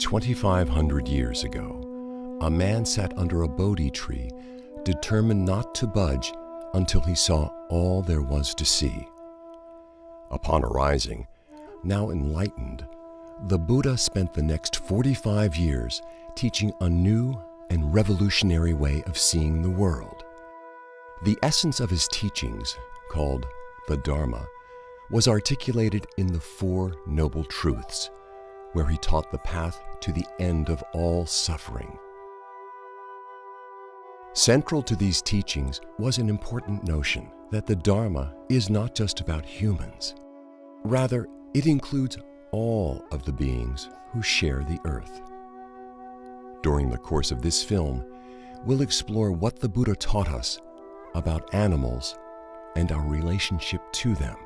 2,500 years ago, a man sat under a Bodhi tree, determined not to budge until he saw all there was to see. Upon arising, now enlightened, the Buddha spent the next 45 years teaching a new and revolutionary way of seeing the world. The essence of his teachings, called the Dharma, was articulated in the Four Noble Truths, where he taught the path to the end of all suffering. Central to these teachings was an important notion that the Dharma is not just about humans. Rather, it includes all of the beings who share the earth. During the course of this film, we'll explore what the Buddha taught us about animals and our relationship to them.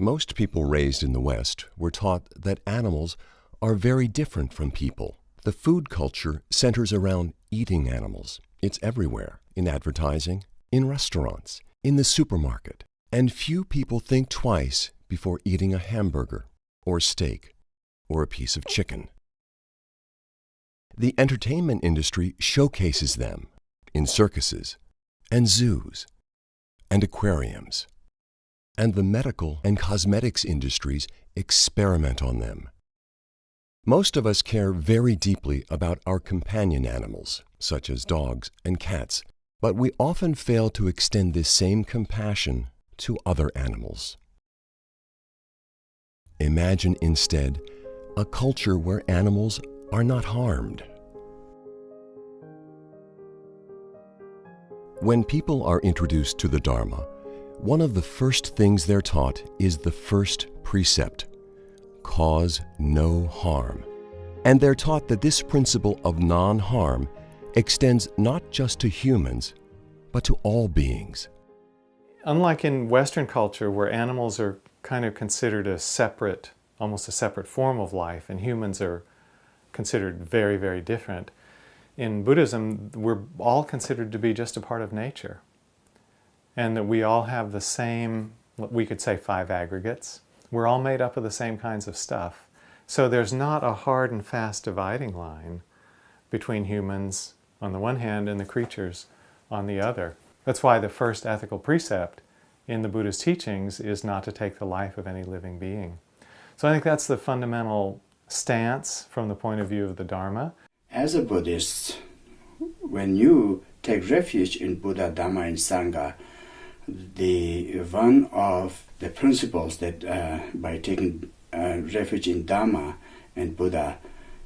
Most people raised in the West were taught that animals are very different from people. The food culture centers around eating animals. It's everywhere in advertising, in restaurants, in the supermarket. And few people think twice before eating a hamburger or steak or a piece of chicken. The entertainment industry showcases them in circuses and zoos and aquariums and the medical and cosmetics industries experiment on them. Most of us care very deeply about our companion animals, such as dogs and cats, but we often fail to extend this same compassion to other animals. Imagine instead a culture where animals are not harmed. When people are introduced to the Dharma, one of the first things they're taught is the first precept cause no harm. And they're taught that this principle of non harm extends not just to humans, but to all beings. Unlike in Western culture, where animals are kind of considered a separate, almost a separate form of life, and humans are considered very, very different, in Buddhism, we're all considered to be just a part of nature and that we all have the same, we could say five aggregates. We're all made up of the same kinds of stuff. So there's not a hard and fast dividing line between humans on the one hand and the creatures on the other. That's why the first ethical precept in the Buddha's teachings is not to take the life of any living being. So I think that's the fundamental stance from the point of view of the Dharma. As a Buddhist, when you take refuge in Buddha, Dharma, and Sangha, the one of the principles that uh, by taking uh, refuge in Dharma and Buddha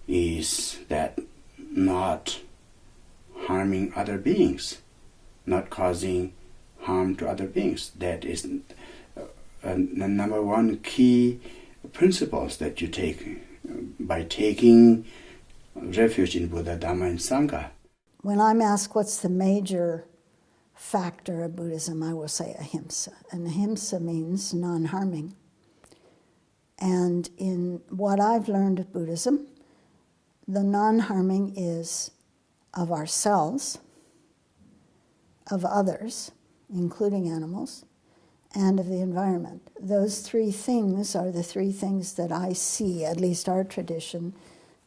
is that not harming other beings, not causing harm to other beings. That is uh, the number one key principles that you take by taking refuge in Buddha, Dharma, and Sangha. When I'm asked what's the major factor of Buddhism, I will say ahimsa. And ahimsa means non harming. And in what I've learned of Buddhism, the non harming is of ourselves, of others, including animals, and of the environment. Those three things are the three things that I see, at least our tradition,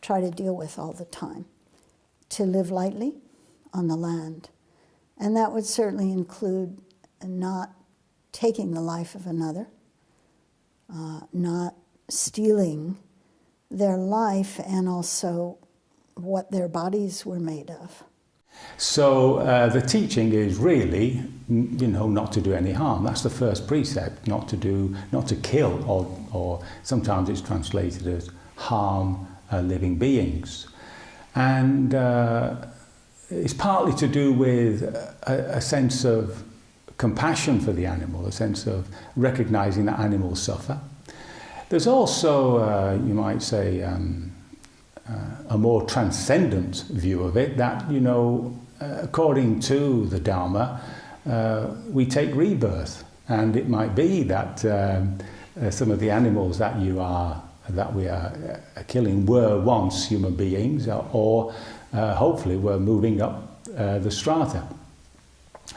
try to deal with all the time. To live lightly on the land, and that would certainly include not taking the life of another, uh, not stealing their life, and also what their bodies were made of. So uh, the teaching is really, you know, not to do any harm. That's the first precept, not to do, not to kill, or, or sometimes it's translated as harm uh, living beings. And uh, it's partly to do with a, a sense of compassion for the animal, a sense of recognizing that animals suffer. There's also, uh, you might say, um, uh, a more transcendent view of it that, you know, uh, according to the Dharma, uh, we take rebirth. And it might be that um, uh, some of the animals that you are, that we are uh, killing were once human beings or uh, hopefully we're moving up uh, the strata.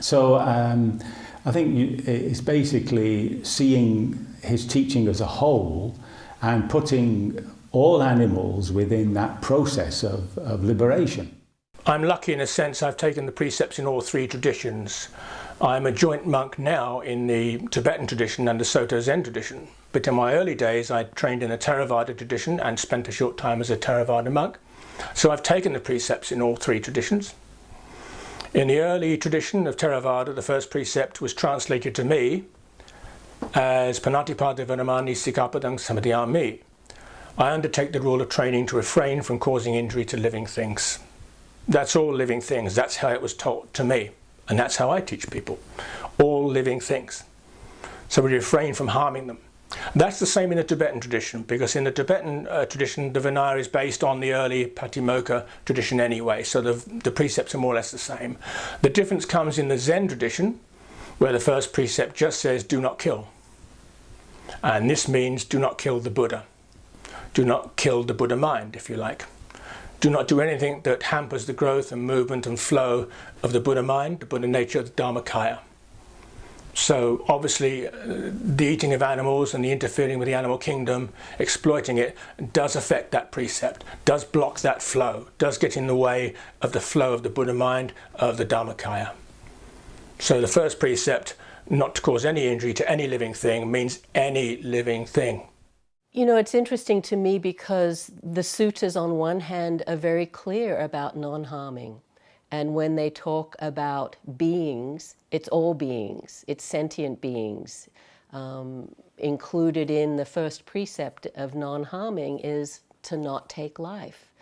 So um, I think it's basically seeing his teaching as a whole and putting all animals within that process of, of liberation. I'm lucky in a sense I've taken the precepts in all three traditions. I'm a joint monk now in the Tibetan tradition and the Soto Zen tradition. But in my early days I trained in a Theravada tradition and spent a short time as a Theravada monk. So I've taken the precepts in all three traditions. In the early tradition of Theravada, the first precept was translated to me as Panatipada Vinamani Sikapadang Samadhyami. I undertake the rule of training to refrain from causing injury to living things. That's all living things. That's how it was taught to me. And that's how I teach people. All living things. So we refrain from harming them. That's the same in the Tibetan tradition, because in the Tibetan uh, tradition, the Vinaya is based on the early Patimokkha tradition anyway, so the, the precepts are more or less the same. The difference comes in the Zen tradition, where the first precept just says, do not kill. And this means do not kill the Buddha. Do not kill the Buddha mind, if you like. Do not do anything that hampers the growth and movement and flow of the Buddha mind, the Buddha nature, the Dharmakaya. So obviously uh, the eating of animals and the interfering with the animal kingdom, exploiting it, does affect that precept, does block that flow, does get in the way of the flow of the Buddha mind, of the Dharmakaya. So the first precept, not to cause any injury to any living thing, means any living thing. You know, it's interesting to me because the sutras, on one hand, are very clear about non harming. And when they talk about beings, it's all beings, it's sentient beings. Um, included in the first precept of non harming is to not take life.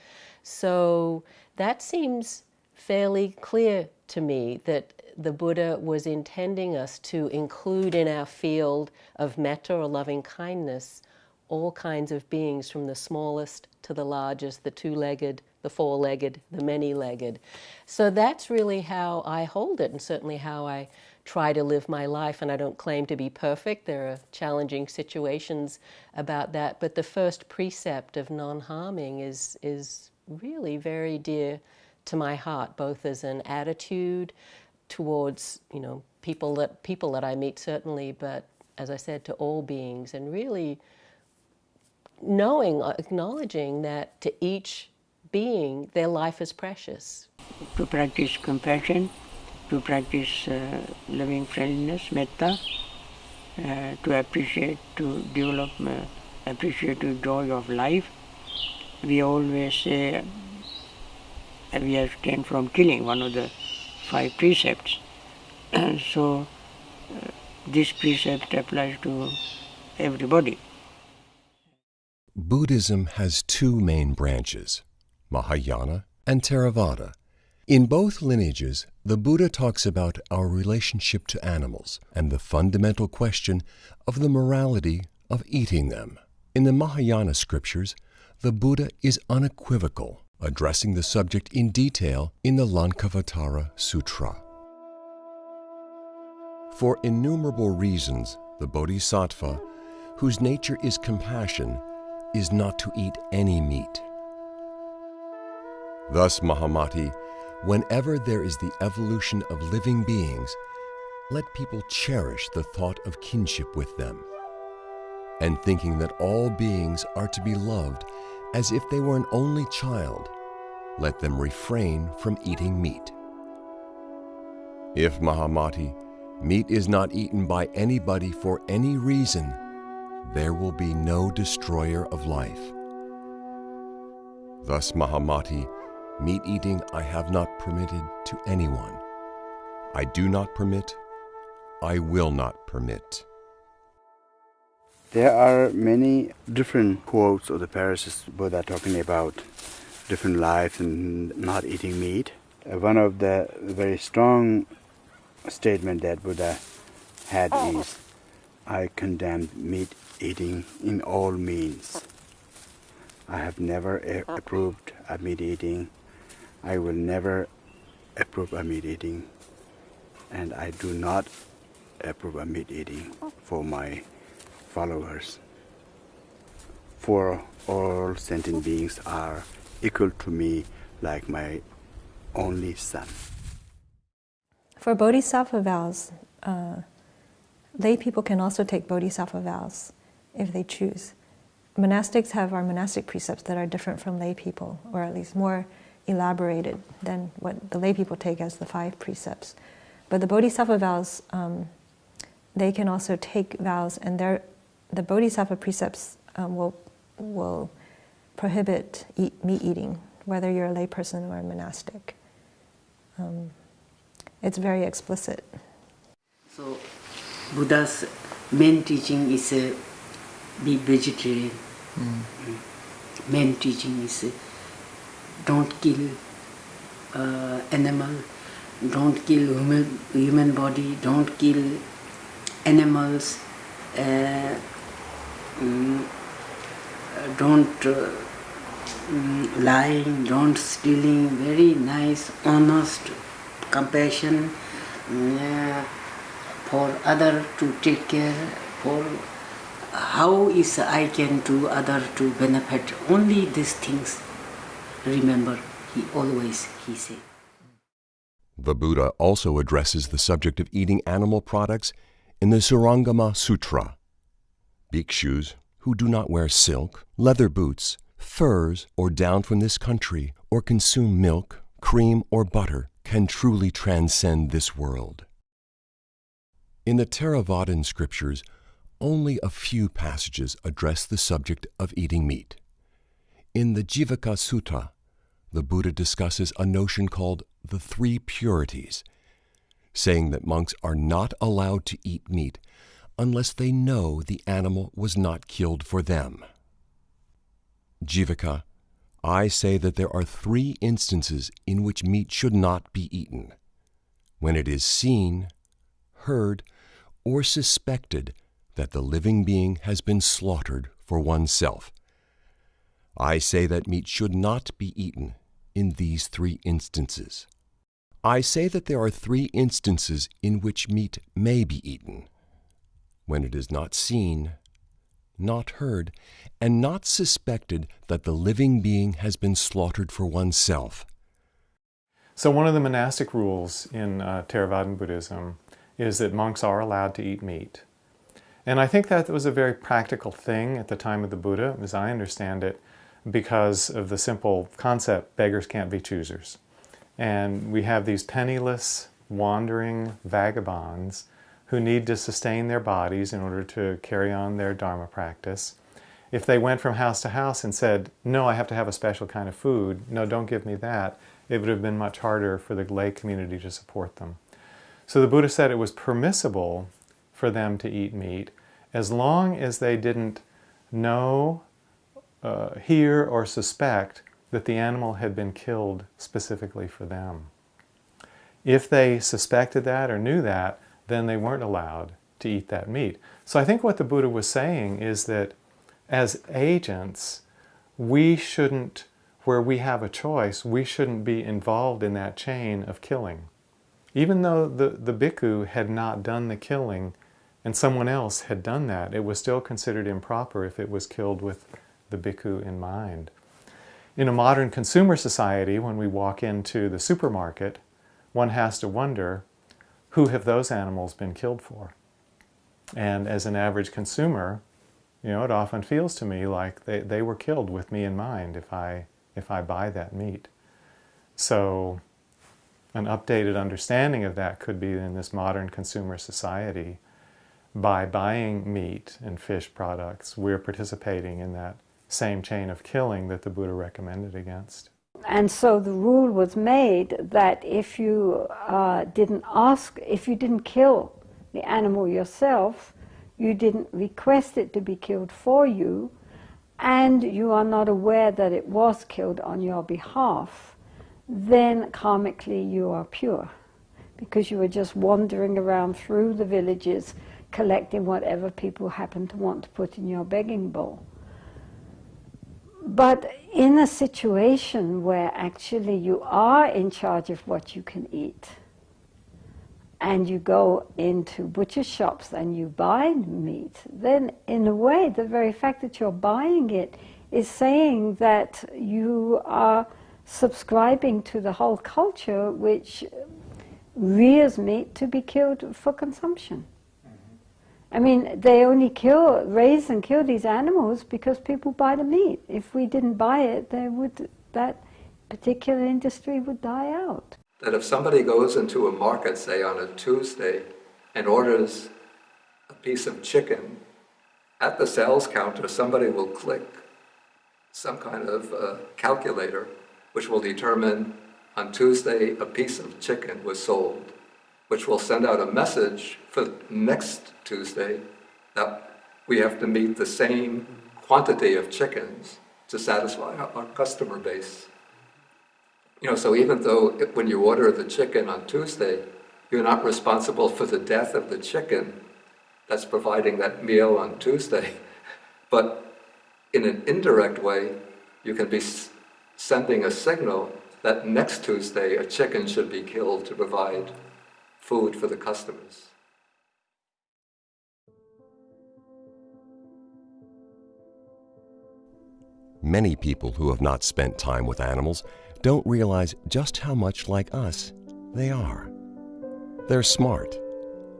So that seems fairly clear to me that the Buddha was intending us to include in our field of metta or loving kindness all kinds of beings from the smallest to the largest, the two-legged, the four-legged, the many-legged. So that's really how I hold it and certainly how I try to live my life and I don't claim to be perfect. There are challenging situations about that, but the first precept of non-harming is is really very dear to my heart both as an attitude towards, you know, people that people that I meet certainly, but as I said to all beings and really knowing, acknowledging that to each being, their life is precious. To practice compassion, to practice uh, loving friendliness, metta, uh, to appreciate, to develop, uh, appreciate the joy of life. We always say uh, we abstain from killing, one of the five precepts. so uh, this precept applies to everybody. Buddhism has two main branches, Mahayana and Theravada. In both lineages, the Buddha talks about our relationship to animals and the fundamental question of the morality of eating them. In the Mahayana scriptures, the Buddha is unequivocal, addressing the subject in detail in the Lankavatara Sutra. For innumerable reasons, the Bodhisattva, whose nature is compassion, is not to eat any meat. Thus, Mahamati, whenever there is the evolution of living beings, let people cherish the thought of kinship with them, and thinking that all beings are to be loved as if they were an only child, let them refrain from eating meat. If Mahamati, meat is not eaten by anybody for any reason, there will be no destroyer of life. Thus, Mahamati, meat eating I have not permitted to anyone. I do not permit, I will not permit. There are many different quotes of the Parasist Buddha talking about different lives and not eating meat. Uh, one of the very strong statement that Buddha had is, I condemn meat eating in all means. I have never approved of meat eating. I will never approve of meat eating. And I do not approve of meat eating for my followers. For all sentient beings are equal to me like my only son. For bodhisattva vows, uh, lay people can also take bodhisattva vows if they choose. Monastics have our monastic precepts that are different from lay people, or at least more elaborated than what the lay people take as the five precepts. But the bodhisattva vows, um, they can also take vows, and the bodhisattva precepts um, will, will prohibit eat, meat eating, whether you're a layperson or a monastic. Um, it's very explicit. So, Buddha's main teaching is uh, be vegetarian. Mm. Main teaching is uh, don't kill uh, animal, don't kill human, human body, don't kill animals, uh, um, don't uh, um, lying, don't stealing, very nice, honest, compassion uh, for other to take care, for how is I can do other to benefit, only these things remember, he always, he said. The Buddha also addresses the subject of eating animal products in the Surangama Sutra. Bhikshus who do not wear silk, leather boots, furs, or down from this country, or consume milk, cream, or butter, can truly transcend this world. In the Theravadan scriptures, only a few passages address the subject of eating meat. In the Jivaka Sutta, the Buddha discusses a notion called the three purities, saying that monks are not allowed to eat meat unless they know the animal was not killed for them. Jivaka, I say that there are three instances in which meat should not be eaten when it is seen, heard, or suspected that the living being has been slaughtered for oneself. I say that meat should not be eaten in these three instances. I say that there are three instances in which meat may be eaten when it is not seen, not heard, and not suspected that the living being has been slaughtered for oneself. So, one of the monastic rules in uh, Theravadan Buddhism is that monks are allowed to eat meat. And I think that was a very practical thing at the time of the Buddha, as I understand it, because of the simple concept beggars can't be choosers. And we have these penniless, wandering vagabonds who need to sustain their bodies in order to carry on their Dharma practice. If they went from house to house and said, no, I have to have a special kind of food, no, don't give me that, it would have been much harder for the lay community to support them. So the Buddha said it was permissible for them to eat meat as long as they didn't know, uh, hear, or suspect that the animal had been killed specifically for them. If they suspected that or knew that, then they weren't allowed to eat that meat. So I think what the Buddha was saying is that as agents, we shouldn't, where we have a choice, we shouldn't be involved in that chain of killing. Even though the, the bhikkhu had not done the killing and someone else had done that, it was still considered improper if it was killed with the bhikkhu in mind. In a modern consumer society, when we walk into the supermarket, one has to wonder, who have those animals been killed for? And as an average consumer, you know, it often feels to me like they, they were killed with me in mind if I, if I buy that meat. So an updated understanding of that could be in this modern consumer society. By buying meat and fish products, we're participating in that same chain of killing that the Buddha recommended against. And so the rule was made that if you uh, didn't ask, if you didn't kill the animal yourself, you didn't request it to be killed for you, and you are not aware that it was killed on your behalf, then karmically you are pure. Because you were just wandering around through the villages collecting whatever people happen to want to put in your begging bowl. But in a situation where actually you are in charge of what you can eat, and you go into butcher shops and you buy meat, then in a way, the very fact that you're buying it is saying that you are subscribing to the whole culture which rears meat to be killed for consumption. I mean, they only kill, raise and kill these animals because people buy the meat. If we didn't buy it, they would, that particular industry would die out. That if somebody goes into a market, say on a Tuesday, and orders a piece of chicken, at the sales counter somebody will click some kind of uh, calculator which will determine on Tuesday a piece of chicken was sold, which will send out a message for next Tuesday that we have to meet the same quantity of chickens to satisfy our customer base. You know, so even though it, when you order the chicken on Tuesday, you're not responsible for the death of the chicken that's providing that meal on Tuesday, but in an indirect way, you can be sending a signal that next Tuesday a chicken should be killed to provide food for the customers. Many people who have not spent time with animals don't realize just how much like us they are. They're smart,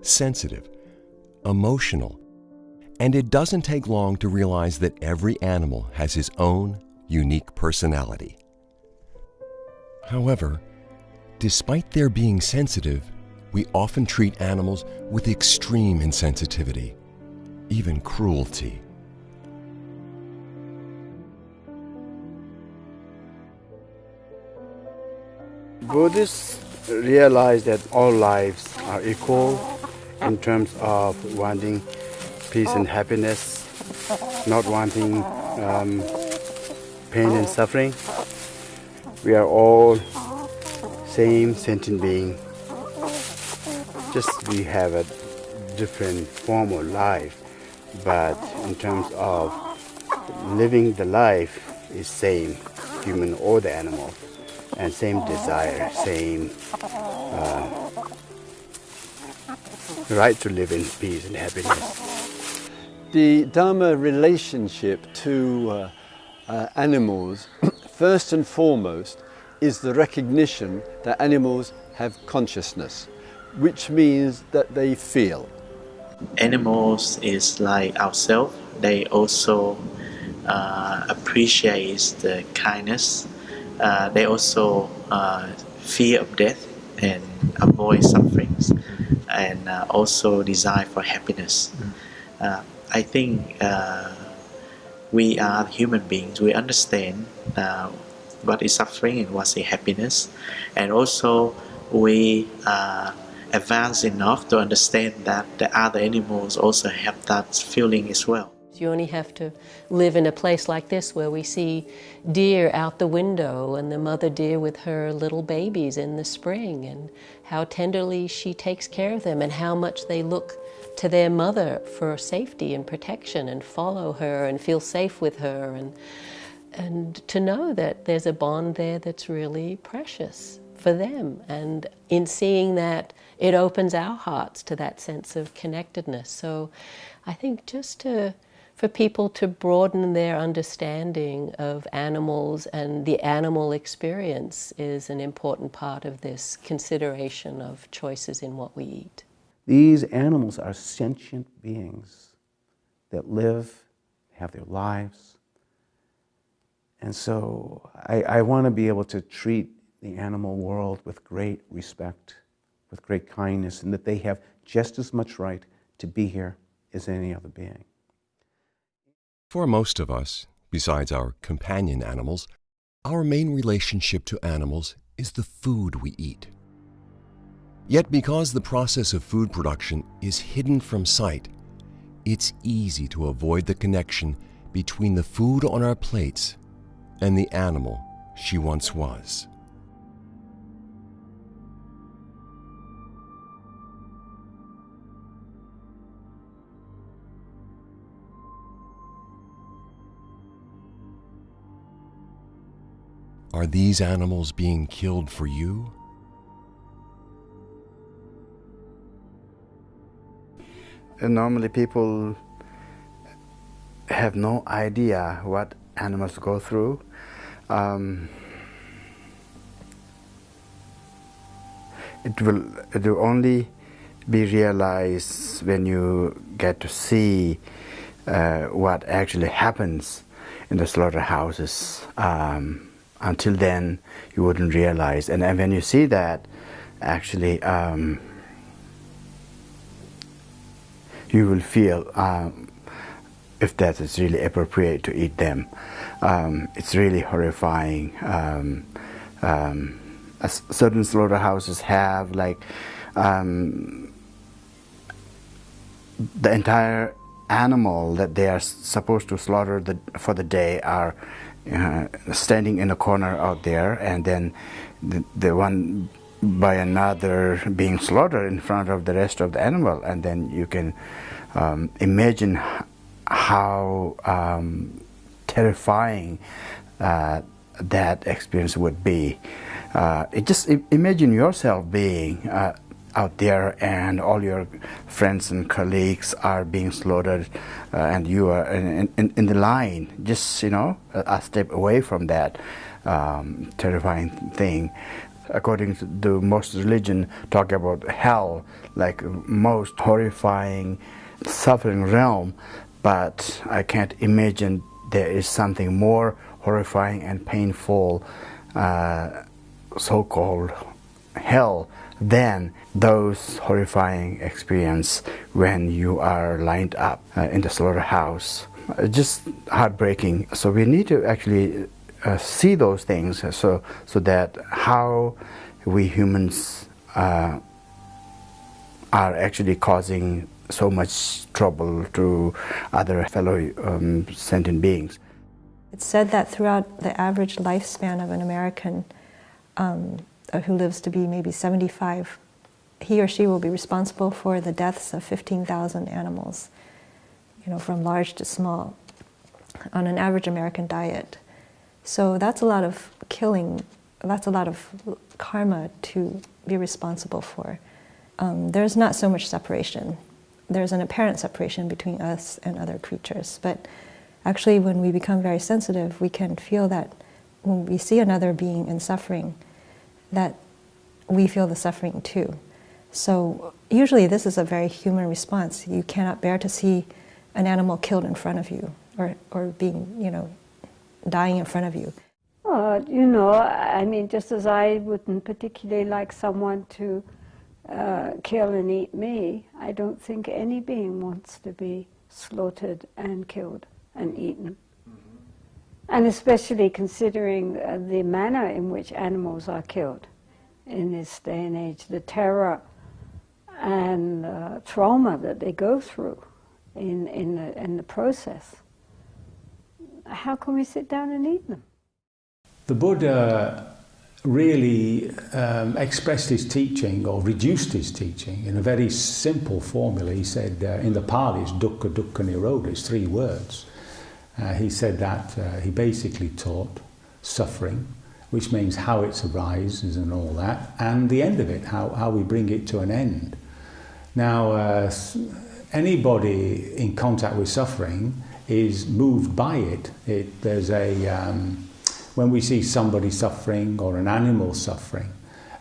sensitive, emotional, and it doesn't take long to realize that every animal has his own unique personality. However, despite their being sensitive, we often treat animals with extreme insensitivity, even cruelty. Buddhists realize that all lives are equal in terms of wanting peace and happiness, not wanting um, pain and suffering. We are all same sentient being. Just we have a different form of life, but in terms of living the life is same, human or the animal, and same desire, same uh, right to live in peace and happiness. The Dharma relationship to uh, uh, animals, first and foremost, is the recognition that animals have consciousness, which means that they feel. Animals is like ourselves. They also uh, appreciate the kindness. Uh, they also uh, fear of death and avoid sufferings, and uh, also desire for happiness. Uh, I think uh, we are human beings. We understand uh, what is suffering and what is happiness, and also we are advanced enough to understand that the other animals also have that feeling as well. You only have to live in a place like this where we see deer out the window and the mother deer with her little babies in the spring and how tenderly she takes care of them and how much they look to their mother for safety and protection and follow her and feel safe with her and and to know that there's a bond there that's really precious for them and in seeing that it opens our hearts to that sense of connectedness so i think just to for people to broaden their understanding of animals and the animal experience is an important part of this consideration of choices in what we eat. These animals are sentient beings that live, have their lives. And so I, I want to be able to treat the animal world with great respect, with great kindness, and that they have just as much right to be here as any other being. For most of us, besides our companion animals, our main relationship to animals is the food we eat. Yet because the process of food production is hidden from sight, it's easy to avoid the connection between the food on our plates and the animal she once was. Are these animals being killed for you? And normally people have no idea what animals go through. Um, it will it will only be realized when you get to see uh, what actually happens in the slaughterhouses. Um, until then, you wouldn't realize, and, and when you see that, actually, um, you will feel um, if that is really appropriate to eat them. Um, it's really horrifying. Um, um, certain slaughterhouses have like um, the entire animal that they are supposed to slaughter the, for the day are uh, standing in a corner out there, and then the, the one by another being slaughtered in front of the rest of the animal, and then you can um, imagine how um, terrifying uh, that experience would be. Uh, it just imagine yourself being uh, out there and all your friends and colleagues are being slaughtered uh, and you are in, in, in, the line just you know a, step away from that um, terrifying thing. According to the most religion talk about hell like most horrifying suffering realm but I can't imagine there is something more horrifying and painful uh, so-called hell than those horrifying experience when you are lined up uh, in the slaughterhouse. Uh, just heartbreaking. So we need to actually uh, see those things so, so that how we humans uh, are actually causing so much trouble to other fellow um, sentient beings. It's said that throughout the average lifespan of an American um, who lives to be maybe 75, he or she will be responsible for the deaths of 15,000 animals, you know, from large to small, on an average American diet. So that's a lot of killing, that's a lot of karma to be responsible for. Um, there's not so much separation. There's an apparent separation between us and other creatures, but actually when we become very sensitive, we can feel that when we see another being in suffering, that we feel the suffering too. So usually this is a very human response. You cannot bear to see an animal killed in front of you or, or being, you know, dying in front of you. You know, I mean, just as I wouldn't particularly like someone to uh, kill and eat me, I don't think any being wants to be slaughtered and killed and eaten. And especially considering uh, the manner in which animals are killed in this day and age, the terror and uh, trauma that they go through in, in, the, in the process. How can we sit down and eat them? The Buddha really um, expressed his teaching or reduced his teaching in a very simple formula. He said uh, in the Pali, it's dukkha, dukkha, nirodha, it's three words. Uh, he said that uh, he basically taught suffering, which means how it arises and all that, and the end of it, how, how we bring it to an end. Now, uh, anybody in contact with suffering is moved by it. it there's a, um, when we see somebody suffering or an animal suffering,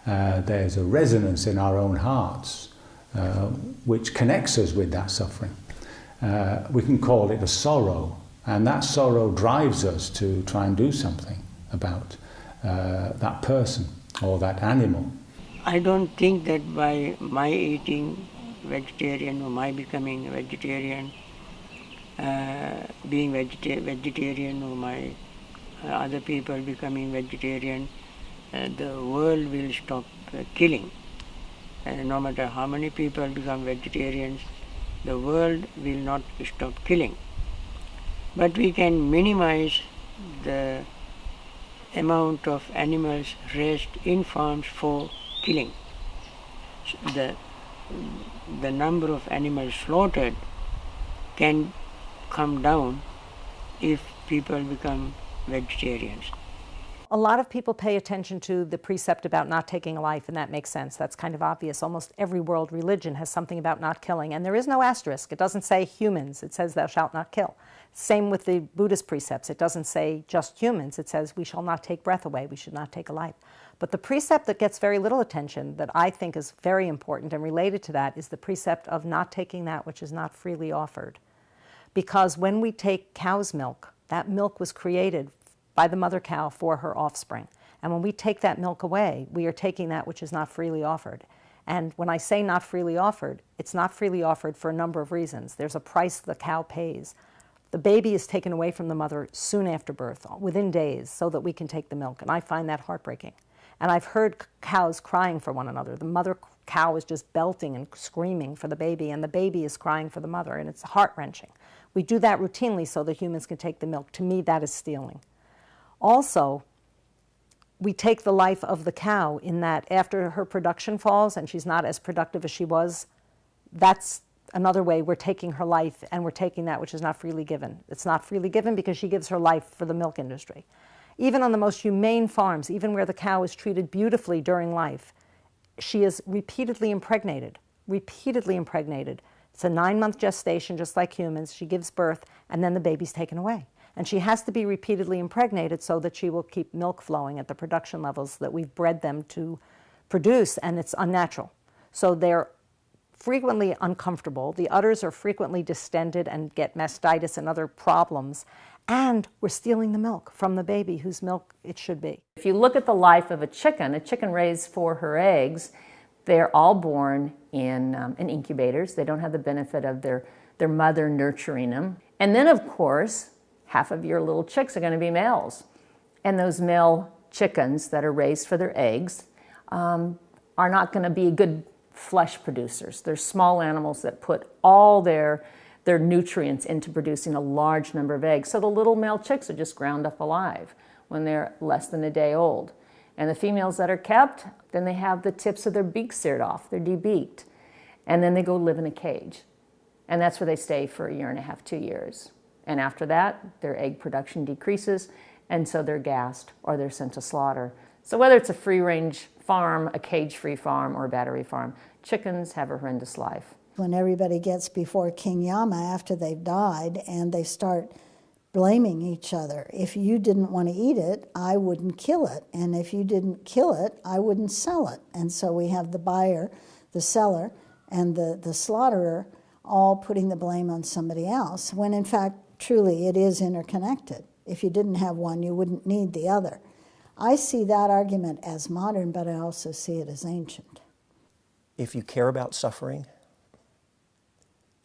uh, there's a resonance in our own hearts uh, which connects us with that suffering. Uh, we can call it a sorrow, and that sorrow drives us to try and do something about uh, that person or that animal. I don't think that by my eating vegetarian or my becoming vegetarian, uh, being vegeta vegetarian or my uh, other people becoming vegetarian, uh, the world will stop uh, killing. No matter how many people become vegetarians, the world will not stop killing but we can minimize the amount of animals raised in farms for killing. The, the number of animals slaughtered can come down if people become vegetarians. A lot of people pay attention to the precept about not taking a life, and that makes sense. That's kind of obvious. Almost every world religion has something about not killing, and there is no asterisk. It doesn't say humans, it says thou shalt not kill. Same with the Buddhist precepts. It doesn't say just humans. It says we shall not take breath away. We should not take a life. But the precept that gets very little attention, that I think is very important and related to that, is the precept of not taking that which is not freely offered. Because when we take cow's milk, that milk was created by the mother cow for her offspring. And when we take that milk away, we are taking that which is not freely offered. And when I say not freely offered, it's not freely offered for a number of reasons. There's a price the cow pays. The baby is taken away from the mother soon after birth, within days, so that we can take the milk. And I find that heartbreaking. And I've heard cows crying for one another. The mother cow is just belting and screaming for the baby, and the baby is crying for the mother, and it's heart wrenching. We do that routinely so that humans can take the milk. To me, that is stealing. Also, we take the life of the cow in that after her production falls and she's not as productive as she was, that's another way we're taking her life and we're taking that which is not freely given. It's not freely given because she gives her life for the milk industry. Even on the most humane farms, even where the cow is treated beautifully during life, she is repeatedly impregnated, repeatedly impregnated. It's a nine month gestation, just like humans. She gives birth, and then the baby's taken away. And she has to be repeatedly impregnated so that she will keep milk flowing at the production levels that we've bred them to produce, and it's unnatural. So they're frequently uncomfortable. The udders are frequently distended and get mastitis and other problems. And we're stealing the milk from the baby whose milk it should be. If you look at the life of a chicken, a chicken raised for her eggs, they're all born in, um, in incubators. They don't have the benefit of their, their mother nurturing them. And then, of course, half of your little chicks are going to be males. And those male chickens that are raised for their eggs um, are not going to be good flesh producers. They're small animals that put all their, their nutrients into producing a large number of eggs. So the little male chicks are just ground up alive when they're less than a day old. And the females that are kept, then they have the tips of their beaks seared off. They're debeaked. And then they go live in a cage. And that's where they stay for a year and a half, two years. And after that, their egg production decreases, and so they're gassed or they're sent to slaughter. So whether it's a free-range farm, a cage-free farm, or a battery farm, chickens have a horrendous life. When everybody gets before King Yama after they've died and they start blaming each other. If you didn't want to eat it, I wouldn't kill it. And if you didn't kill it, I wouldn't sell it. And so we have the buyer, the seller, and the, the slaughterer all putting the blame on somebody else, when in fact, truly, it is interconnected. If you didn't have one, you wouldn't need the other. I see that argument as modern, but I also see it as ancient. If you care about suffering,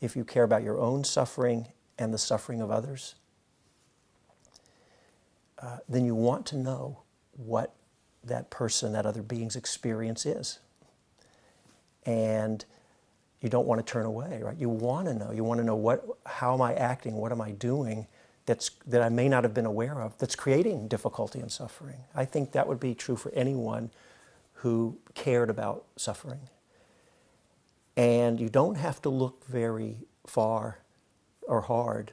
if you care about your own suffering and the suffering of others, uh, then you want to know what that person, that other being's experience is. And you don't want to turn away, right? You want to know. You want to know what, how am I acting? What am I doing that's, that I may not have been aware of that's creating difficulty and suffering? I think that would be true for anyone who cared about suffering. And you don't have to look very far or hard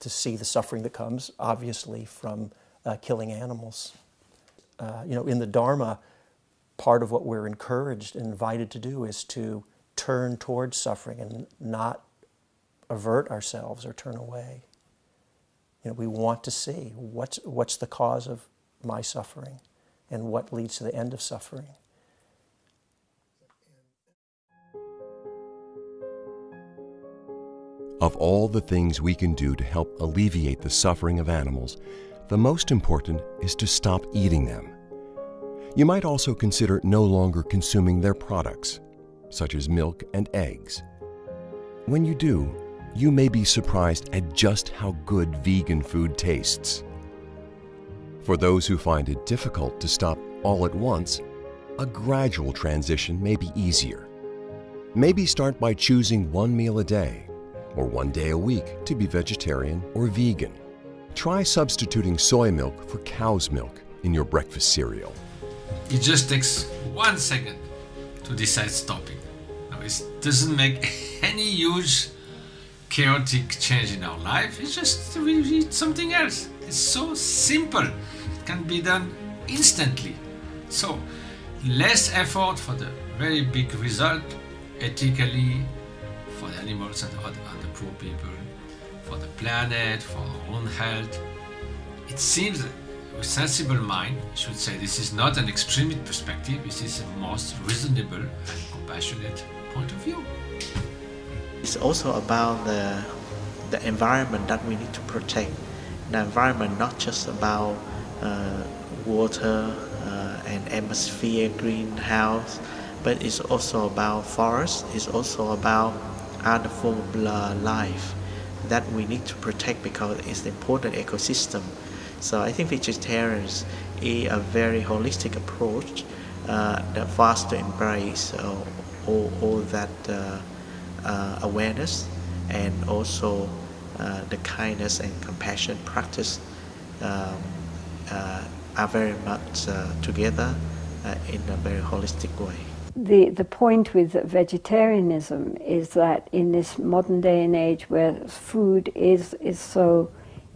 to see the suffering that comes, obviously, from uh, killing animals. Uh, you know, in the Dharma, part of what we're encouraged and invited to do is to turn towards suffering and not avert ourselves or turn away. You know, we want to see what's, what's the cause of my suffering and what leads to the end of suffering. Of all the things we can do to help alleviate the suffering of animals, the most important is to stop eating them. You might also consider no longer consuming their products, such as milk and eggs. When you do, you may be surprised at just how good vegan food tastes. For those who find it difficult to stop all at once, a gradual transition may be easier. Maybe start by choosing one meal a day or one day a week to be vegetarian or vegan. Try substituting soy milk for cow's milk in your breakfast cereal. It just takes one second to decide stopping. Now, it doesn't make any huge chaotic change in our life. It's just we eat something else. It's so simple. It can be done instantly. So less effort for the very big result ethically for the animals and other, other poor people, for the planet, for our own health. It seems a sensible mind should say this is not an extremist perspective, this is a most reasonable and compassionate point of view. It's also about the, the environment that we need to protect. The environment not just about uh, water uh, and atmosphere, greenhouse, but it's also about forest, it's also about other form of life that we need to protect because it's an important ecosystem. So I think vegetarians is a very holistic approach uh, that us to embrace uh, all, all that uh, uh awareness and also uh, the kindness and compassion practice um, uh, are very much together in a very holistic way. The, the point with vegetarianism is that in this modern day and age where food is, is so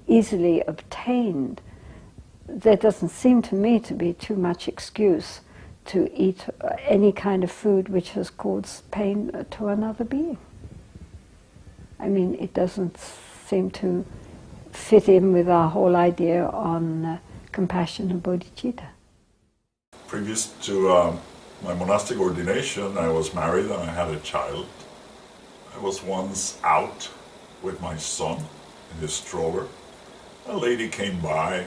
easily obtained, there doesn't seem to me to be too much excuse to eat any kind of food which has caused pain to another being. I mean, it doesn't seem to fit in with our whole idea on uh, compassion and bodhicitta. Previous to um my monastic ordination, I was married and I had a child. I was once out with my son in his stroller. A lady came by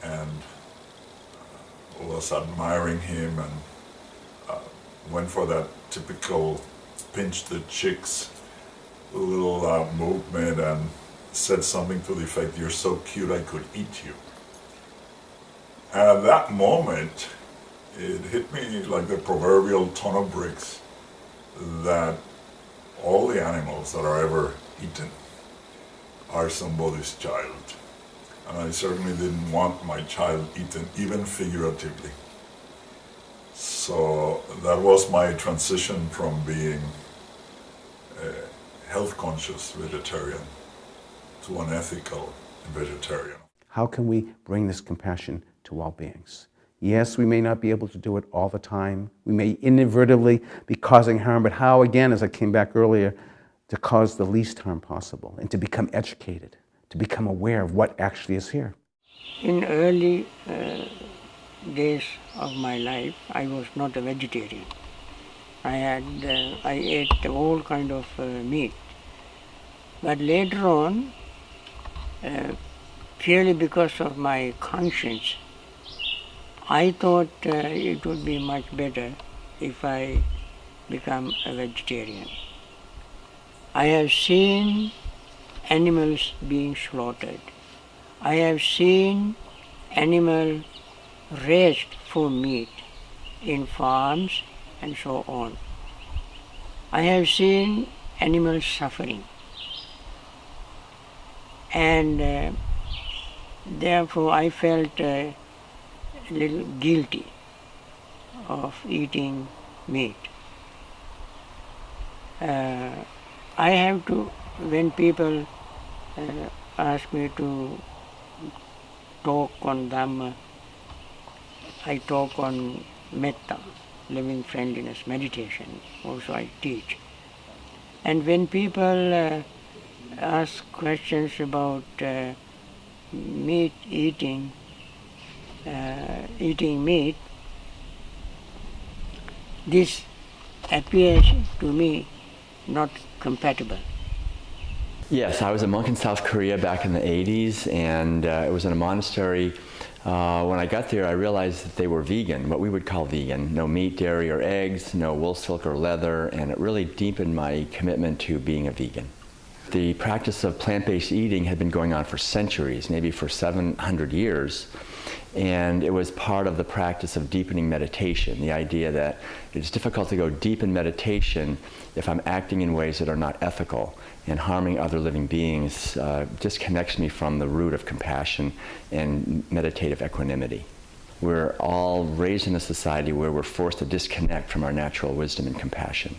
and was admiring him and uh, went for that typical pinch the chicks little uh, movement and said something to the effect, you're so cute I could eat you. And at that moment, it hit me like the proverbial ton of bricks that all the animals that are ever eaten are somebody's child. And I certainly didn't want my child eaten, even figuratively. So that was my transition from being a health conscious vegetarian to an ethical vegetarian. How can we bring this compassion to all beings? Yes, we may not be able to do it all the time. We may inadvertently be causing harm, but how, again, as I came back earlier, to cause the least harm possible and to become educated, to become aware of what actually is here. In early uh, days of my life, I was not a vegetarian. I had, uh, I ate all kind of uh, meat. But later on, uh, purely because of my conscience, I thought uh, it would be much better if I become a vegetarian. I have seen animals being slaughtered. I have seen animals raised for meat in farms and so on. I have seen animals suffering and uh, therefore I felt uh, a little guilty of eating meat. Uh, I have to, when people uh, ask me to talk on Dhamma, I talk on metta, living friendliness, meditation, also I teach. And when people uh, ask questions about uh, meat eating, uh, eating meat, this appears to me not compatible. Yes, I was a monk in South Korea back in the 80s, and uh, it was in a monastery. Uh, when I got there, I realized that they were vegan, what we would call vegan. No meat, dairy, or eggs, no wool, silk, or leather, and it really deepened my commitment to being a vegan. The practice of plant-based eating had been going on for centuries, maybe for 700 years, and it was part of the practice of deepening meditation, the idea that it's difficult to go deep in meditation if I'm acting in ways that are not ethical and harming other living beings uh, disconnects me from the root of compassion and meditative equanimity. We're all raised in a society where we're forced to disconnect from our natural wisdom and compassion.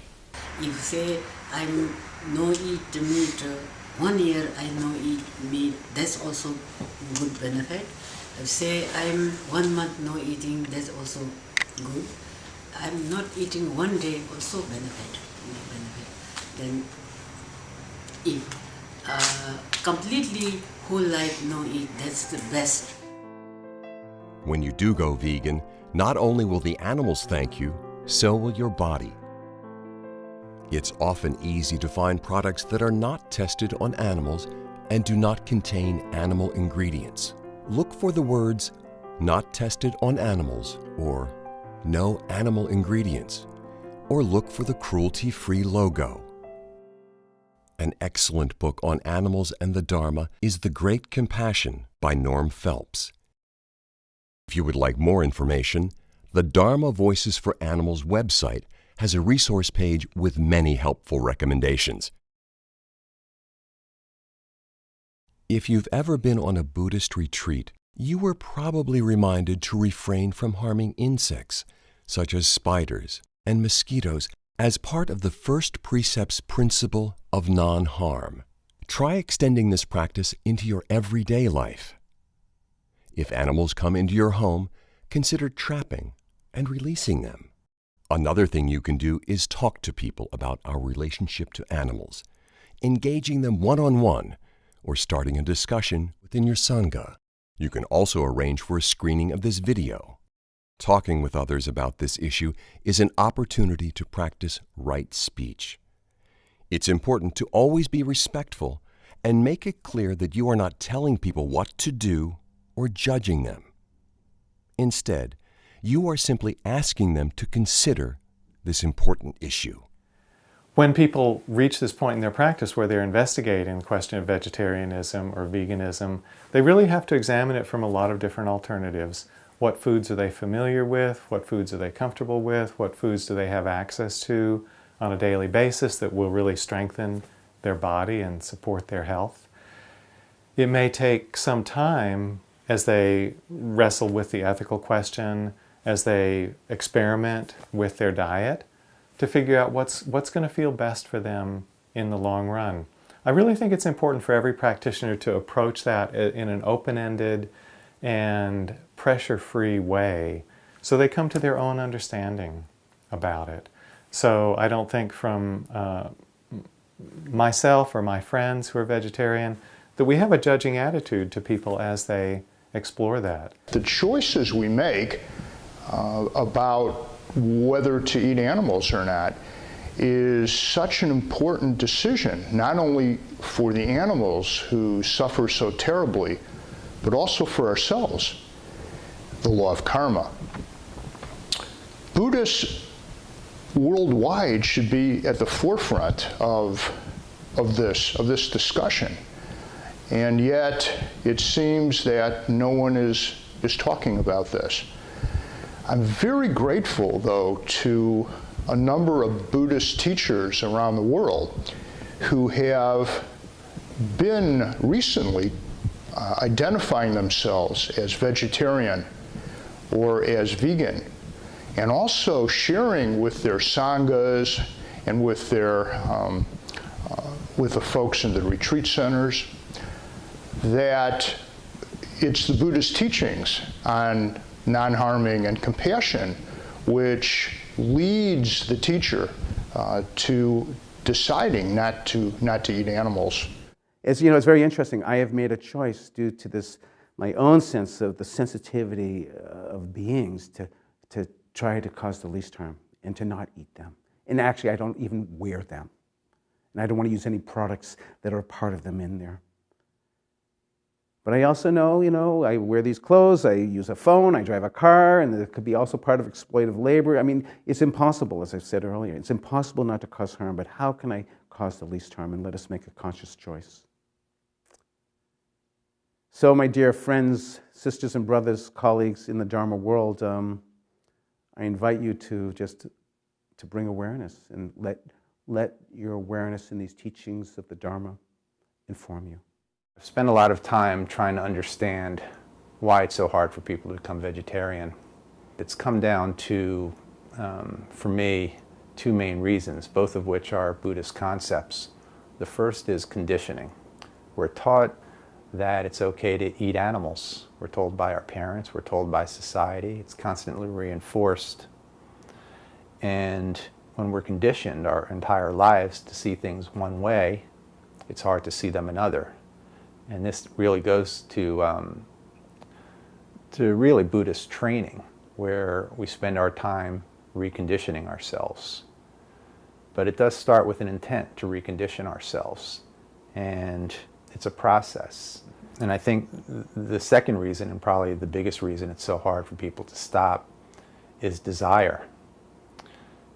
If say I'm no eat meat, one year I no eat meat, that's also good benefit say I'm one month no eating, that's also good. I'm not eating one day, also benefit. benefit. Then if uh, completely whole life no eat, that's the best. When you do go vegan, not only will the animals thank you, so will your body. It's often easy to find products that are not tested on animals and do not contain animal ingredients. Look for the words not tested on animals or no animal ingredients, or look for the cruelty-free logo. An excellent book on animals and the Dharma is The Great Compassion by Norm Phelps. If you would like more information, the Dharma Voices for Animals website has a resource page with many helpful recommendations. If you've ever been on a Buddhist retreat, you were probably reminded to refrain from harming insects, such as spiders and mosquitoes, as part of the first precept's principle of non harm. Try extending this practice into your everyday life. If animals come into your home, consider trapping and releasing them. Another thing you can do is talk to people about our relationship to animals, engaging them one on one, or starting a discussion within your Sangha. You can also arrange for a screening of this video. Talking with others about this issue is an opportunity to practice right speech. It's important to always be respectful and make it clear that you are not telling people what to do or judging them. Instead, you are simply asking them to consider this important issue. When people reach this point in their practice where they're investigating the question of vegetarianism or veganism, they really have to examine it from a lot of different alternatives. What foods are they familiar with? What foods are they comfortable with? What foods do they have access to on a daily basis that will really strengthen their body and support their health? It may take some time as they wrestle with the ethical question, as they experiment with their diet, to figure out what's, what's going to feel best for them in the long run. I really think it's important for every practitioner to approach that in an open-ended and pressure-free way so they come to their own understanding about it. So I don't think from uh, myself or my friends who are vegetarian that we have a judging attitude to people as they explore that. The choices we make uh, about whether to eat animals or not is such an important decision, not only for the animals who suffer so terribly, but also for ourselves, the law of karma. Buddhists worldwide should be at the forefront of, of, this, of this discussion. And yet, it seems that no one is, is talking about this. I'm very grateful, though, to a number of Buddhist teachers around the world who have been recently uh, identifying themselves as vegetarian or as vegan, and also sharing with their sanghas and with their um, uh, with the folks in the retreat centers that it's the Buddhist teachings on non-harming, and compassion, which leads the teacher uh, to deciding not to, not to eat animals. It's, you know, it's very interesting. I have made a choice due to this, my own sense of the sensitivity uh, of beings to, to try to cause the least harm and to not eat them. And actually, I don't even wear them. And I don't want to use any products that are part of them in there. But I also know, you know, I wear these clothes, I use a phone, I drive a car, and it could be also part of exploitative labor. I mean, it's impossible, as I said earlier. It's impossible not to cause harm, but how can I cause the least harm? And let us make a conscious choice. So, my dear friends, sisters and brothers, colleagues in the Dharma world, um, I invite you to just to bring awareness and let, let your awareness in these teachings of the Dharma inform you. I've spent a lot of time trying to understand why it's so hard for people to become vegetarian. It's come down to, um, for me, two main reasons, both of which are Buddhist concepts. The first is conditioning. We're taught that it's okay to eat animals. We're told by our parents, we're told by society, it's constantly reinforced. And when we're conditioned our entire lives to see things one way, it's hard to see them another. And this really goes to um, to really Buddhist training where we spend our time reconditioning ourselves. But it does start with an intent to recondition ourselves. And it's a process. And I think the second reason, and probably the biggest reason it's so hard for people to stop, is desire.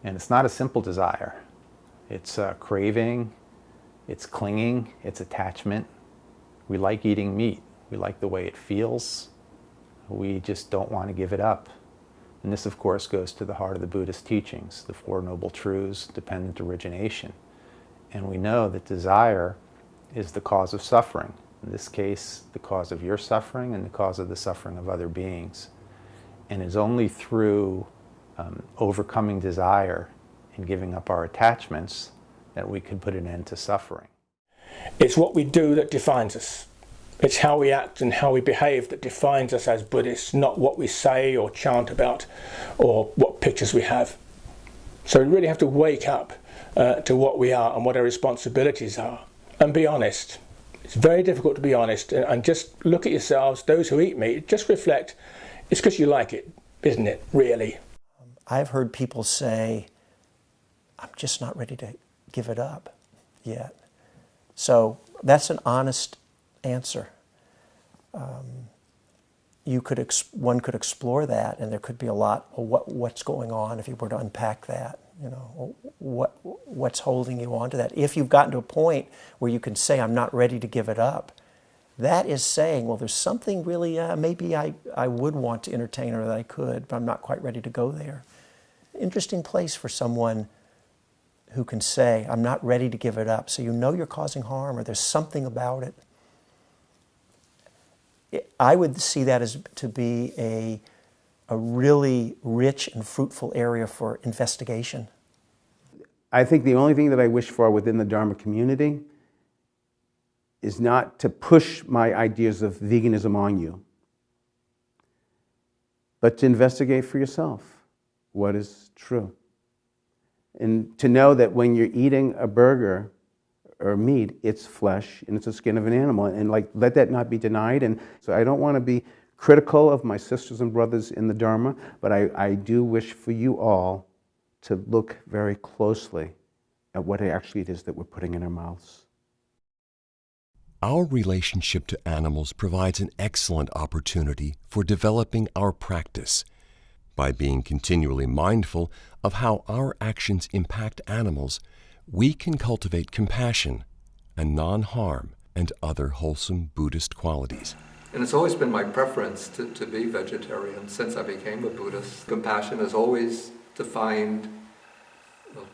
And it's not a simple desire. It's a craving, it's clinging, it's attachment. We like eating meat. We like the way it feels. We just don't want to give it up. And this, of course, goes to the heart of the Buddhist teachings, the Four Noble Truths, dependent origination. And we know that desire is the cause of suffering. In this case, the cause of your suffering and the cause of the suffering of other beings. And it's only through um, overcoming desire and giving up our attachments that we can put an end to suffering. It's what we do that defines us. It's how we act and how we behave that defines us as Buddhists, not what we say or chant about or what pictures we have. So we really have to wake up uh, to what we are and what our responsibilities are and be honest. It's very difficult to be honest and, and just look at yourselves, those who eat meat, just reflect. It's because you like it, isn't it, really? I've heard people say, I'm just not ready to give it up yet. So that's an honest answer. Um, you could one could explore that, and there could be a lot of what, what's going on if you were to unpack that. You know, what what's holding you onto that? If you've gotten to a point where you can say, "I'm not ready to give it up," that is saying, "Well, there's something really uh, maybe I I would want to entertain or that I could, but I'm not quite ready to go there." Interesting place for someone who can say, I'm not ready to give it up. So you know you're causing harm or there's something about it. I would see that as to be a, a really rich and fruitful area for investigation. I think the only thing that I wish for within the Dharma community is not to push my ideas of veganism on you, but to investigate for yourself what is true. And to know that when you're eating a burger or meat, it's flesh and it's the skin of an animal. And like, let that not be denied. And so I don't want to be critical of my sisters and brothers in the Dharma, but I, I do wish for you all to look very closely at what actually it is that we're putting in our mouths. Our relationship to animals provides an excellent opportunity for developing our practice by being continually mindful of how our actions impact animals, we can cultivate compassion and non harm and other wholesome Buddhist qualities. And it's always been my preference to, to be vegetarian since I became a Buddhist. Compassion is always defined well,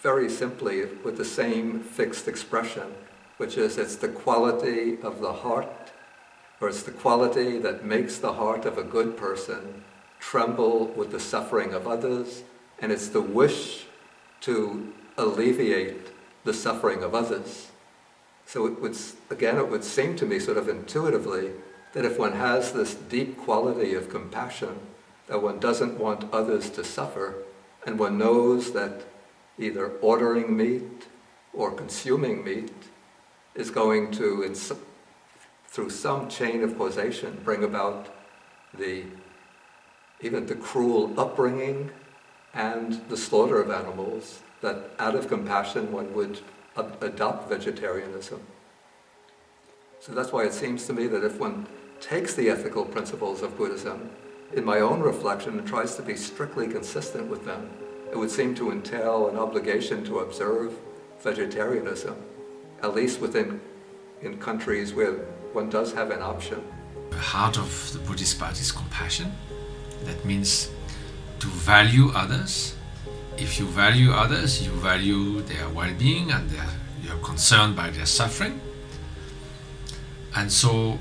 very simply with the same fixed expression, which is it's the quality of the heart, or it's the quality that makes the heart of a good person tremble with the suffering of others, and it's the wish to alleviate the suffering of others. So it would, again, it would seem to me sort of intuitively that if one has this deep quality of compassion, that one doesn't want others to suffer, and one knows that either ordering meat or consuming meat is going to, through some chain of causation, bring about the even the cruel upbringing and the slaughter of animals, that out of compassion one would ad adopt vegetarianism. So that's why it seems to me that if one takes the ethical principles of Buddhism, in my own reflection, and tries to be strictly consistent with them, it would seem to entail an obligation to observe vegetarianism, at least within in countries where one does have an option. The heart of the Buddhist path is compassion. That means to value others. If you value others, you value their well-being and their, you're concerned by their suffering. And so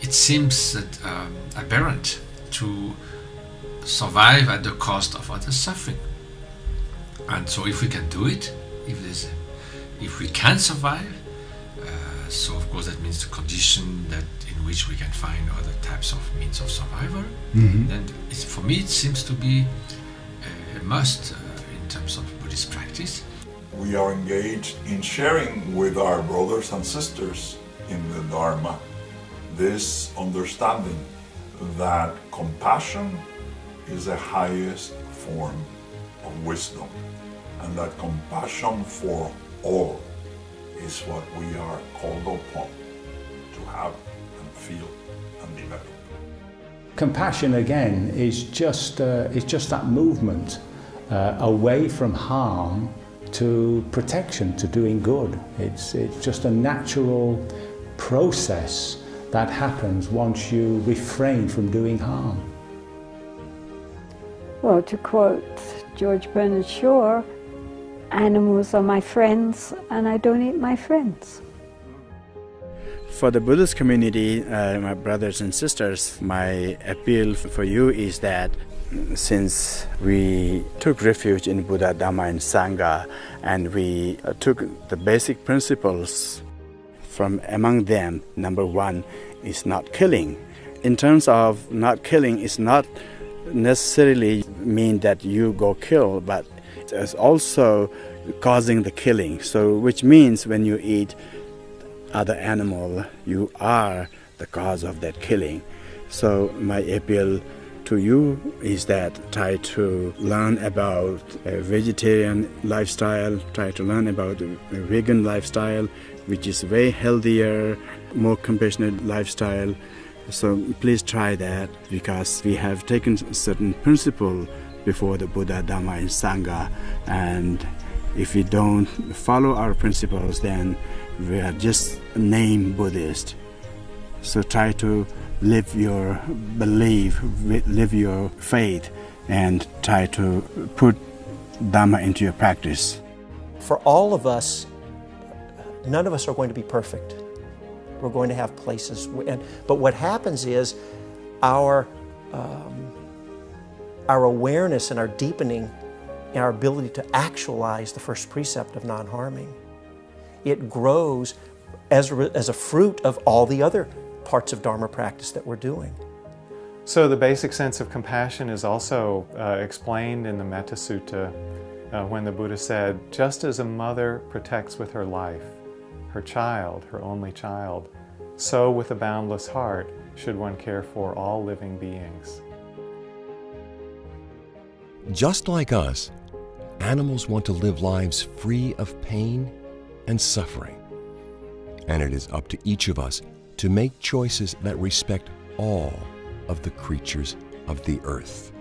it seems that um, aberrant to survive at the cost of others' suffering. And so if we can do it, if if we can survive, uh, so of course that means the condition that which we can find other types of means of survival, mm-hmm. then for me it seems to be a must uh, in terms of Buddhist practice. We are engaged in sharing with our brothers and sisters in the Dharma this understanding that compassion is the highest form of wisdom and that compassion for all is what we are called upon to have and feel and develop. Compassion again is just, uh, is just that movement uh, away from harm to protection, to doing good. It's, it's just a natural process that happens once you refrain from doing harm. Well, to quote George Bernard Shaw, animals are my friends and I don't eat my friends. For the Buddhist community, uh, my brothers and sisters, my appeal for you is that since we took refuge in Buddha, Dhamma, and Sangha, and we uh, took the basic principles from among them, number one is not killing. In terms of not killing, it's not necessarily mean that you go kill, but it's also causing the killing. So, which means when you eat other animal, you are the cause of that killing. So, my appeal to you is that try to learn about a vegetarian lifestyle, try to learn about a vegan lifestyle, which is way healthier, more compassionate lifestyle. So please try that because we have taken certain principle before the Buddha, Dhamma, and Sangha, and if we don't follow our principles, then we are just name Buddhist. So try to live your belief, live your faith, and try to put Dhamma into your practice. For all of us, none of us are going to be perfect. We're going to have places, and, but what happens is our, um, our awareness and our deepening and our ability to actualize the first precept of non-harming, it grows as a, as a fruit of all the other parts of Dharma practice that we're doing. So the basic sense of compassion is also uh, explained in the Metta Sutta uh, when the Buddha said, just as a mother protects with her life her child, her only child, so with a boundless heart should one care for all living beings. Just like us, animals want to live lives free of pain and suffering. And it is up to each of us to make choices that respect all of the creatures of the earth.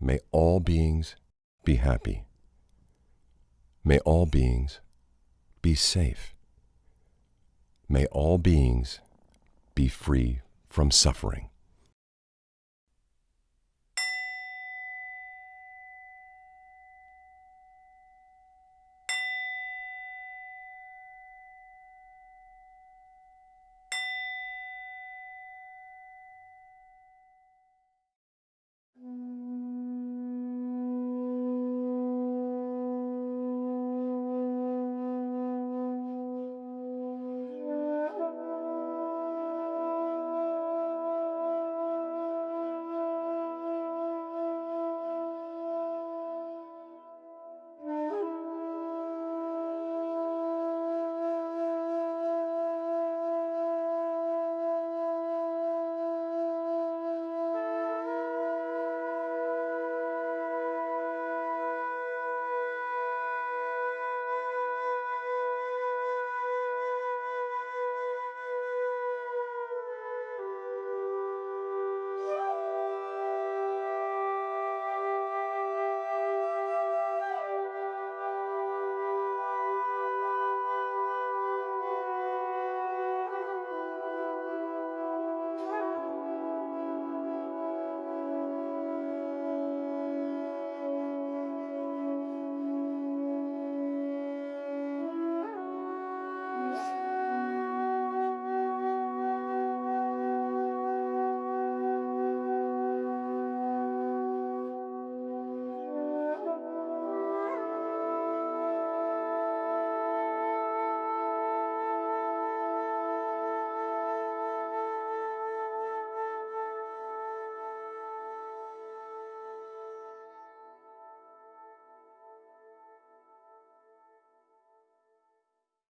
May all beings be happy. May all beings be safe. May all beings be free from suffering.